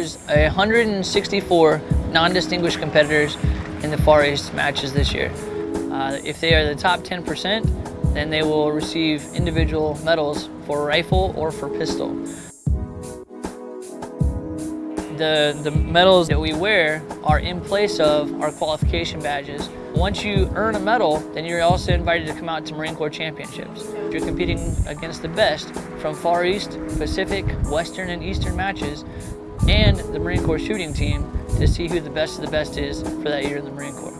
There's 164 non-distinguished competitors in the Far East matches this year. Uh, if they are the top 10%, then they will receive individual medals for rifle or for pistol. The, the medals that we wear are in place of our qualification badges. Once you earn a medal, then you're also invited to come out to Marine Corps Championships. You're competing against the best from Far East, Pacific, Western, and Eastern matches, and the Marine Corps shooting team to see who the best of the best is for that year in the Marine Corps.